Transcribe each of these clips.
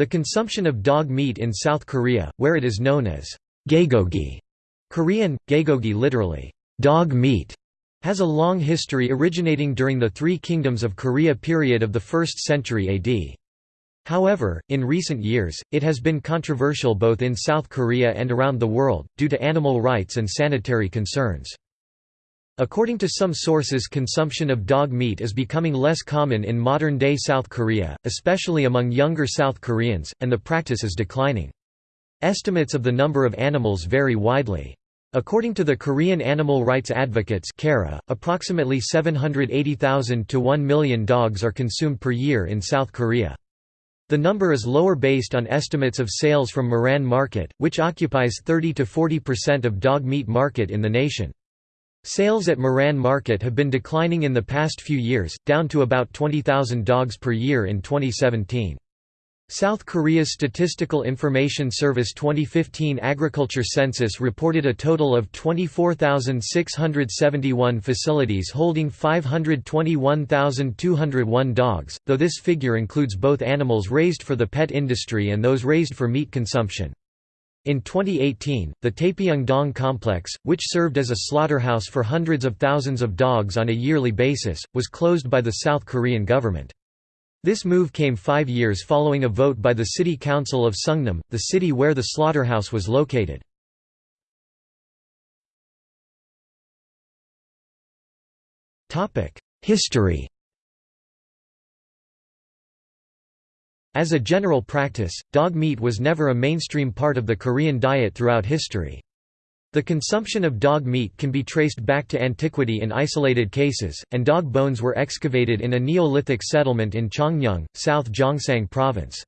The consumption of dog meat in South Korea, where it is known as gaegogi Korean, gaegogi literally, dog meat, has a long history originating during the Three Kingdoms of Korea period of the 1st century AD. However, in recent years, it has been controversial both in South Korea and around the world, due to animal rights and sanitary concerns. According to some sources consumption of dog meat is becoming less common in modern-day South Korea, especially among younger South Koreans, and the practice is declining. Estimates of the number of animals vary widely. According to the Korean Animal Rights Advocates approximately 780,000 to 1 million dogs are consumed per year in South Korea. The number is lower based on estimates of sales from Moran Market, which occupies 30 to 40% of dog meat market in the nation. Sales at Moran Market have been declining in the past few years, down to about 20,000 dogs per year in 2017. South Korea's Statistical Information Service 2015 agriculture census reported a total of 24,671 facilities holding 521,201 dogs, though this figure includes both animals raised for the pet industry and those raised for meat consumption. In 2018, the Taepyeong-dong complex, which served as a slaughterhouse for hundreds of thousands of dogs on a yearly basis, was closed by the South Korean government. This move came five years following a vote by the City Council of Seongnam, the city where the slaughterhouse was located. History As a general practice, dog meat was never a mainstream part of the Korean diet throughout history. The consumption of dog meat can be traced back to antiquity in isolated cases, and dog bones were excavated in a Neolithic settlement in Changnyeong, South Gyeongsang Province.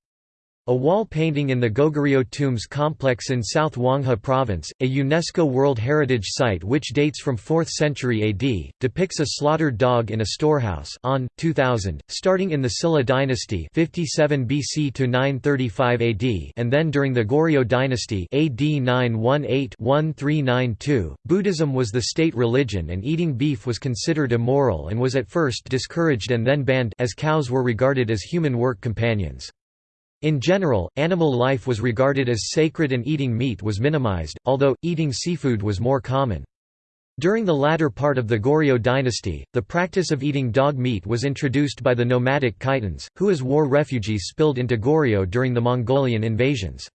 A wall painting in the Goguryeo Tombs complex in South Hwanghae Province, a UNESCO World Heritage Site which dates from 4th century AD, depicts a slaughtered dog in a storehouse on, 2000, starting in the Silla dynasty 57 BC to 935 AD and then during the Goryeo dynasty AD 918-1392. Buddhism was the state religion and eating beef was considered immoral and was at first discouraged and then banned as cows were regarded as human work companions. In general, animal life was regarded as sacred and eating meat was minimized, although, eating seafood was more common. During the latter part of the Goryeo dynasty, the practice of eating dog meat was introduced by the nomadic Khitans, who as war refugees spilled into Goryeo during the Mongolian invasions.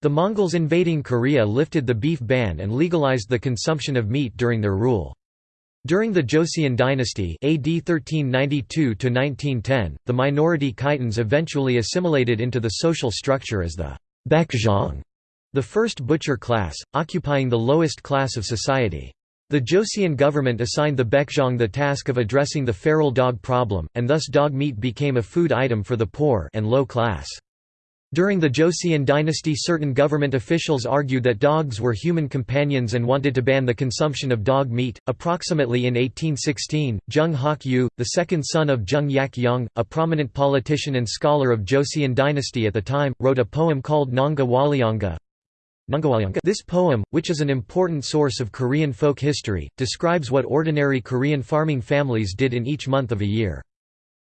The Mongols invading Korea lifted the beef ban and legalized the consumption of meat during their rule. During the Joseon dynasty AD 1392–1910, the minority Khitans eventually assimilated into the social structure as the Baekjeong, the first butcher class, occupying the lowest class of society. The Joseon government assigned the Baekjeong the task of addressing the feral dog problem, and thus dog meat became a food item for the poor and low class. During the Joseon dynasty certain government officials argued that dogs were human companions and wanted to ban the consumption of dog meat. Approximately in 1816, Jung Hak-yu, the second son of Jung Yak-young, a prominent politician and scholar of Joseon dynasty at the time, wrote a poem called Nongga Wollyeongga. This poem, which is an important source of Korean folk history, describes what ordinary Korean farming families did in each month of a year.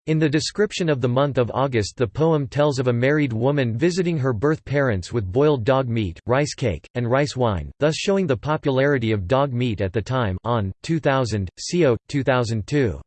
In the description of the month of August the poem tells of a married woman visiting her birth parents with boiled dog meat, rice cake, and rice wine, thus showing the popularity of dog meat at the time on, 2000, Co. 2002.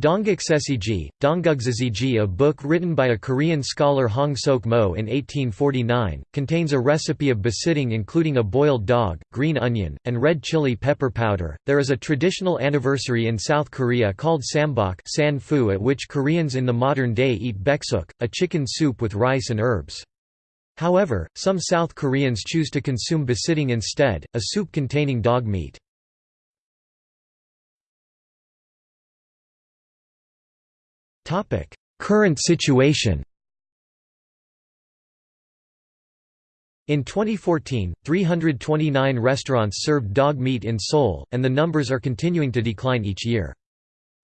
Dongguksesigi, Dongguksesigi a book written by a Korean scholar Hong Sok Mo in 1849, contains a recipe of bosintang including a boiled dog, green onion, and red chili pepper powder. There is a traditional anniversary in South Korea called Sambok san fu at which Koreans in the modern day eat baeksuk, a chicken soup with rice and herbs. However, some South Koreans choose to consume bosintang instead, a soup containing dog meat. Current situation In 2014, 329 restaurants served dog meat in Seoul, and the numbers are continuing to decline each year.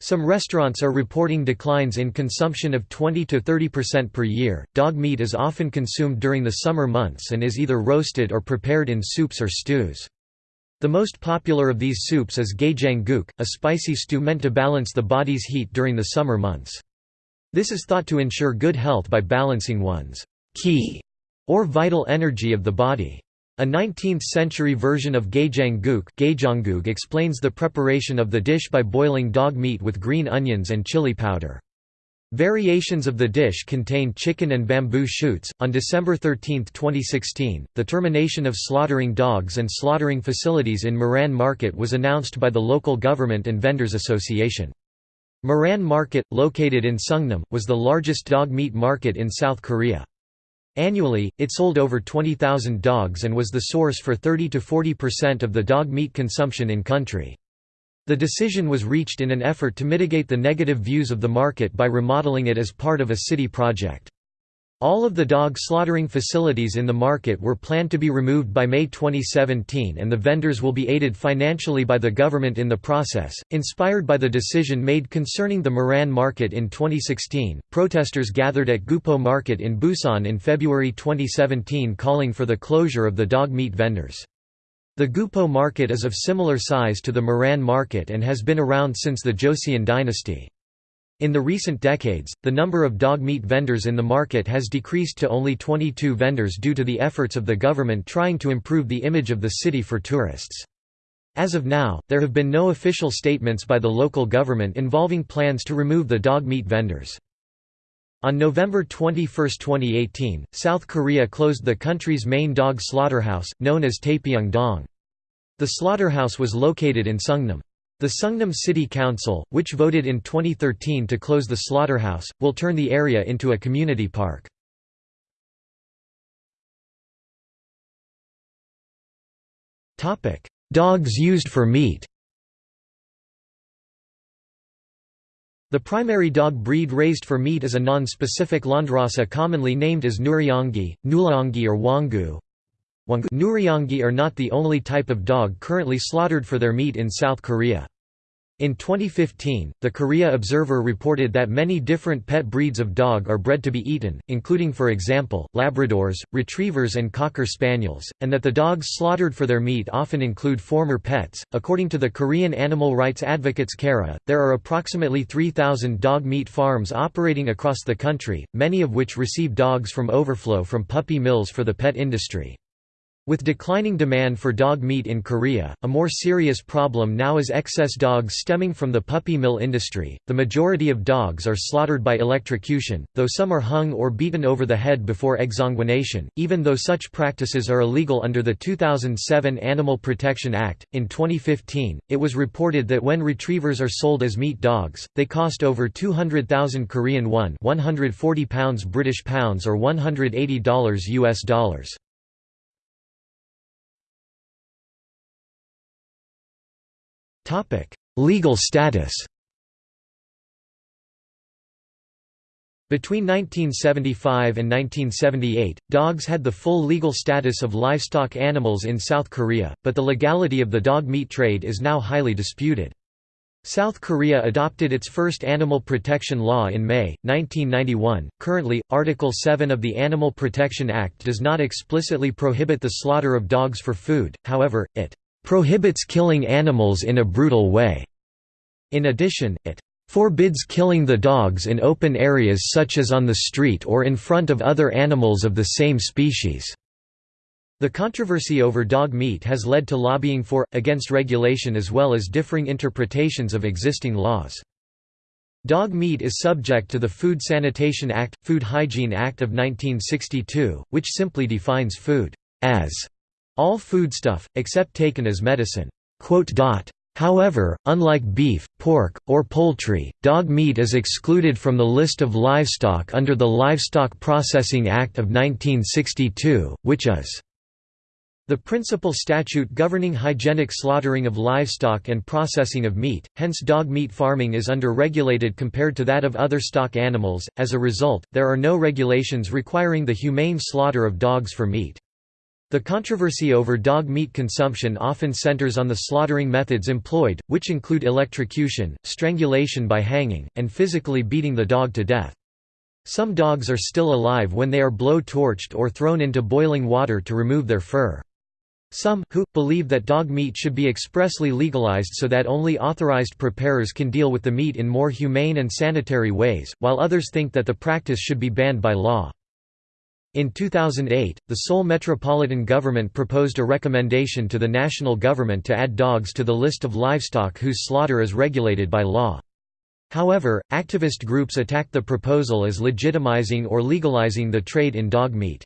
Some restaurants are reporting declines in consumption of 20 to 30% per year. Dog meat is often consumed during the summer months and is either roasted or prepared in soups or stews. The most popular of these soups is gaejangguk, a spicy stew meant to balance the body's heat during the summer months. This is thought to ensure good health by balancing one's qi, or vital energy of the body. A 19th-century version of Gaejangguk explains the preparation of the dish by boiling dog meat with green onions and chili powder. Variations of the dish contain chicken and bamboo shoots. On December 13, 2016, the termination of slaughtering dogs and slaughtering facilities in Moran Market was announced by the local government and vendors association. Moran Market, located in Seongnam, was the largest dog meat market in South Korea. Annually, it sold over 20,000 dogs and was the source for 30 to 40% of the dog meat consumption in country. The decision was reached in an effort to mitigate the negative views of the market by remodeling it as part of a city project. All of the dog slaughtering facilities in the market were planned to be removed by May 2017 and the vendors will be aided financially by the government in the process. Inspired by the decision made concerning the Moran market in 2016, protesters gathered at Gupo Market in Busan in February 2017 calling for the closure of the dog meat vendors. The Gupo market is of similar size to the Moran market and has been around since the Joseon dynasty. In the recent decades, the number of dog meat vendors in the market has decreased to only 22 vendors due to the efforts of the government trying to improve the image of the city for tourists. As of now, there have been no official statements by the local government involving plans to remove the dog meat vendors. On November 21, 2018, South Korea closed the country's main dog slaughterhouse, known as Taepyeong-dong. The slaughterhouse was located in Seongnam. The Seongnam City Council, which voted in 2013 to close the slaughterhouse, will turn the area into a community park. Dogs used for meat The primary dog breed raised for meat is a non-specific landrace commonly named as Nureongi, Nulaongi or Wangu. Nureongi are not the only type of dog currently slaughtered for their meat in South Korea. In 2015, the Korea Observer reported that many different pet breeds of dog are bred to be eaten, including for example, Labradors, Retrievers and Cocker Spaniels, and that the dogs slaughtered for their meat often include former pets. According to the Korean animal rights advocates KARA, there are approximately 3,000 dog meat farms operating across the country, many of which receive dogs from overflow from puppy mills for the pet industry. With declining demand for dog meat in Korea, a more serious problem now is excess dogs stemming from the puppy mill industry. The majority of dogs are slaughtered by electrocution, though some are hung or beaten over the head before exsanguination, even though such practices are illegal under the 2007 Animal Protection Act. In 2015, it was reported that when retrievers are sold as meat dogs, they cost over 200,000 Korean won, 140 pounds British pounds or $180 US dollars. Topic: Legal status. Between 1975 and 1978, dogs had the full legal status of livestock animals in South Korea, but the legality of the dog meat trade is now highly disputed. South Korea adopted its first animal protection law in May, 1991. Currently, Article 7 of the Animal Protection Act does not explicitly prohibit the slaughter of dogs for food, however, it prohibits killing animals in a brutal way. In addition, it forbids killing the dogs in open areas such as on the street or in front of other animals of the same species. The controversy over dog meat has led to lobbying for, against regulation as well as differing interpretations of existing laws. Dog meat is subject to the Food Sanitation Act, Food Hygiene Act of 1962, which simply defines food as all foodstuff, except taken as medicine. However, unlike beef, pork, or poultry, dog meat is excluded from the list of livestock under the Livestock Processing Act of 1962, which is the principal statute governing hygienic slaughtering of livestock and processing of meat, hence dog meat farming is under-regulated compared to that of other stock animals, as a result, there are no regulations requiring the humane slaughter of dogs for meat. The controversy over dog meat consumption often centers on the slaughtering methods employed, which include electrocution, strangulation by hanging, and physically beating the dog to death. Some dogs are still alive when they are blow-torched or thrown into boiling water to remove their fur. Some, who, believe that dog meat should be expressly legalized so that only authorized preparers can deal with the meat in more humane and sanitary ways, while others think that the practice should be banned by law. In 2008, the Seoul Metropolitan Government proposed a recommendation to the national government to add dogs to the list of livestock whose slaughter is regulated by law. However, activist groups attacked the proposal as legitimizing or legalizing the trade in dog meat.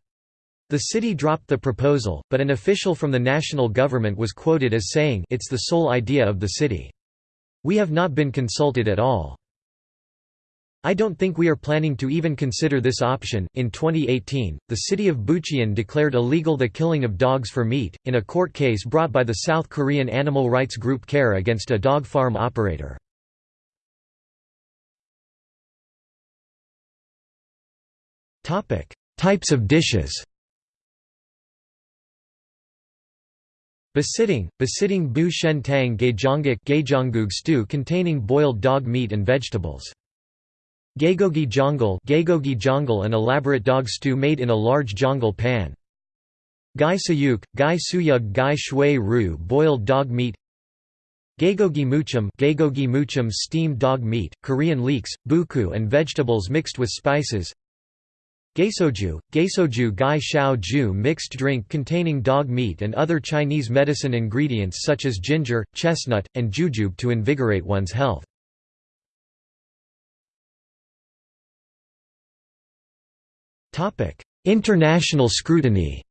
The city dropped the proposal, but an official from the national government was quoted as saying it's the sole idea of the city. We have not been consulted at all. I don't think we are planning to even consider this option. In 2018, the city of Bucheon declared illegal the killing of dogs for meat, in a court case brought by the South Korean animal rights group CARE against a dog farm operator. Types of dishes Bosintang, bosintang bu shen tang gaejangguk stew containing boiled dog meat and vegetables. Gaegogi jeongol gaegogi jeongol an elaborate dog stew made in a large jeongol pan. Gai sayuk, gai suyug gai shui ru boiled dog meat Gaegogi muchum gaegogi muchum steamed dog meat, Korean leeks, buku and vegetables mixed with spices Gaesoju, gaesoju gai shao ju mixed drink containing dog meat and other Chinese medicine ingredients such as ginger, chestnut, and jujube to invigorate one's health. International scrutiny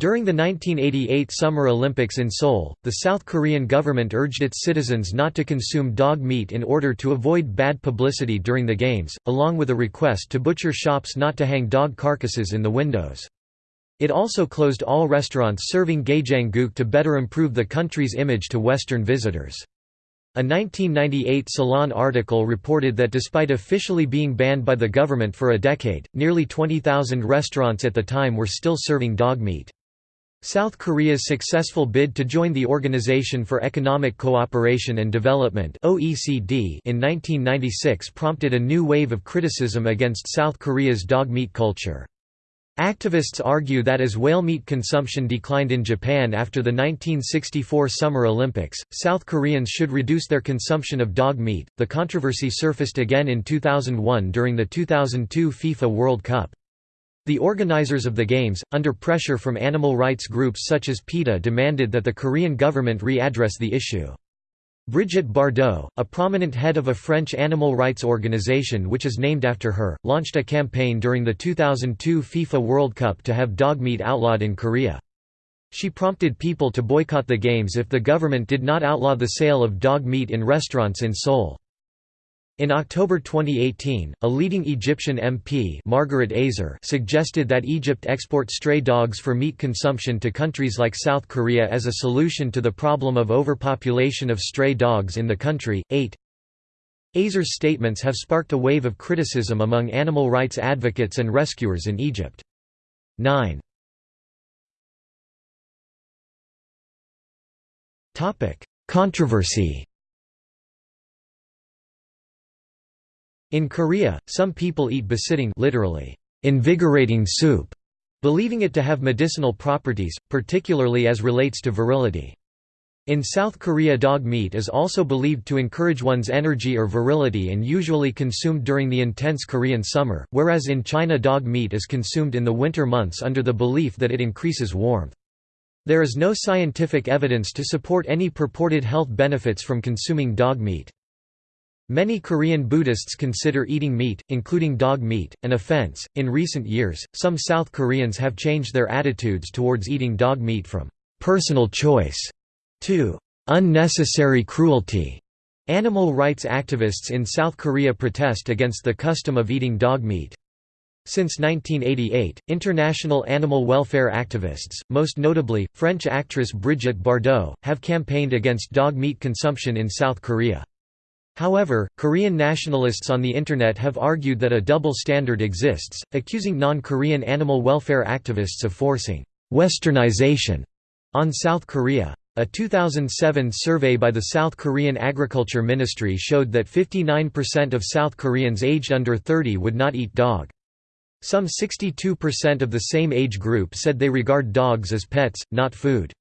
During the 1988 Summer Olympics in Seoul, the South Korean government urged its citizens not to consume dog meat in order to avoid bad publicity during the Games, along with a request to butcher shops not to hang dog carcasses in the windows. It also closed all restaurants serving gaejangguk to better improve the country's image to Western visitors. A 1998 Salon article reported that despite officially being banned by the government for a decade, nearly 20,000 restaurants at the time were still serving dog meat. South Korea's successful bid to join the Organization for Economic Cooperation and Development (OECD) in 1996 prompted a new wave of criticism against South Korea's dog meat culture. Activists argue that as whale meat consumption declined in Japan after the 1964 Summer Olympics, South Koreans should reduce their consumption of dog meat. The controversy surfaced again in 2001 during the 2002 FIFA World Cup. The organizers of the Games, under pressure from animal rights groups such as PETA demanded that the Korean government re-address the issue. Brigitte Bardot, a prominent head of a French animal rights organization which is named after her, launched a campaign during the 2002 FIFA World Cup to have dog meat outlawed in Korea. She prompted people to boycott the Games if the government did not outlaw the sale of dog meat in restaurants in Seoul. In October 2018, a leading Egyptian MP Margaret Azer suggested that Egypt export stray dogs for meat consumption to countries like South Korea as a solution to the problem of overpopulation of stray dogs in the country. 8. Azer's statements have sparked a wave of criticism among animal rights advocates and rescuers in Egypt. 9. Controversy In Korea, some people eat bosintang literally, invigorating soup, believing it to have medicinal properties, particularly as relates to virility. In South Korea dog meat is also believed to encourage one's energy or virility and usually consumed during the intense Korean summer, whereas in China dog meat is consumed in the winter months under the belief that it increases warmth. There is no scientific evidence to support any purported health benefits from consuming dog meat. Many Korean Buddhists consider eating meat, including dog meat, an offense. In recent years, some South Koreans have changed their attitudes towards eating dog meat from personal choice to unnecessary cruelty. Animal rights activists in South Korea protest against the custom of eating dog meat. Since 1988, international animal welfare activists, most notably, French actress Brigitte Bardot, have campaigned against dog meat consumption in South Korea. However, Korean nationalists on the Internet have argued that a double standard exists, accusing non-Korean animal welfare activists of forcing «westernization» on South Korea. A 2007 survey by the South Korean Agriculture Ministry showed that 59% of South Koreans aged under 30 would not eat dog. Some 62% of the same age group said they regard dogs as pets, not food.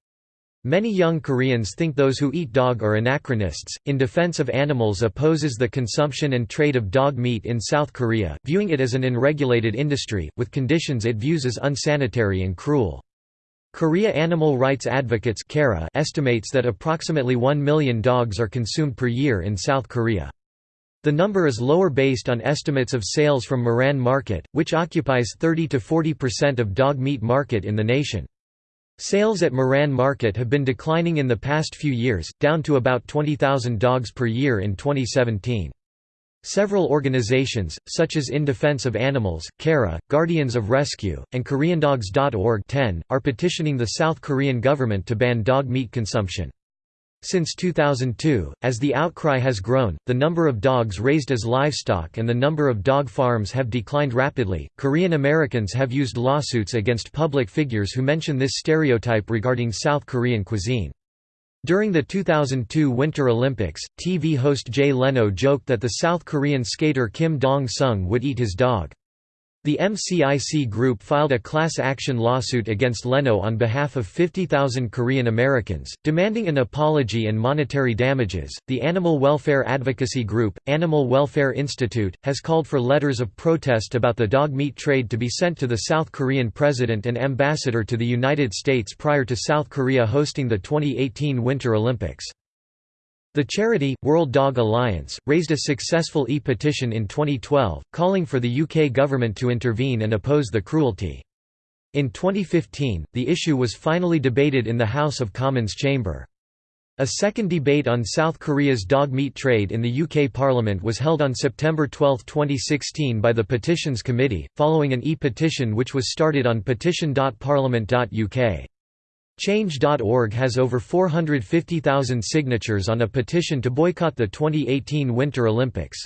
Many young Koreans think those who eat dog are anachronists. In Defense of Animals opposes the consumption and trade of dog meat in South Korea, viewing it as an unregulated industry, with conditions it views as unsanitary and cruel. Korea Animal Rights Advocates estimates that approximately 1 million dogs are consumed per year in South Korea. The number is lower based on estimates of sales from Moran Market, which occupies 30 to 40% of dog meat market in the nation. Sales at Moran Market have been declining in the past few years, down to about 20,000 dogs per year in 2017. Several organizations, such as In Defense of Animals, KARA, Guardians of Rescue, and KoreanDogs.org are petitioning the South Korean government to ban dog meat consumption. Since 2002, as the outcry has grown, the number of dogs raised as livestock and the number of dog farms have declined rapidly. Korean Americans have used lawsuits against public figures who mention this stereotype regarding South Korean cuisine. During the 2002 Winter Olympics, TV host Jay Leno joked that the South Korean skater Kim Dong-sung would eat his dog. The MCIC Group filed a class action lawsuit against Leno on behalf of 50,000 Korean Americans, demanding an apology and monetary damages. The animal welfare advocacy group, Animal Welfare Institute, has called for letters of protest about the dog meat trade to be sent to the South Korean president and ambassador to the United States prior to South Korea hosting the 2018 Winter Olympics. The charity, World Dog Alliance, raised a successful e-petition in 2012, calling for the UK government to intervene and oppose the cruelty. In 2015, the issue was finally debated in the House of Commons chamber. A second debate on South Korea's dog meat trade in the UK Parliament was held on September 12, 2016 by the Petitions Committee, following an e-petition which was started on petition.parliament.uk. Change.org has over 450,000 signatures on a petition to boycott the 2018 Winter Olympics.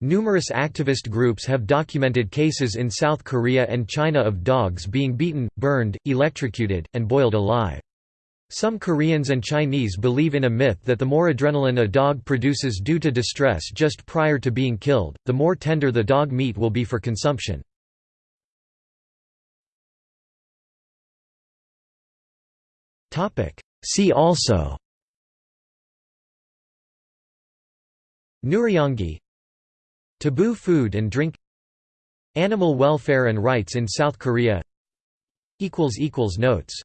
Numerous activist groups have documented cases in South Korea and China of dogs being beaten, burned, electrocuted, and boiled alive. Some Koreans and Chinese believe in a myth that the more adrenaline a dog produces due to distress just prior to being killed, the more tender the dog meat will be for consumption. See also Nureongi Taboo food and drink Animal welfare and rights in South Korea Notes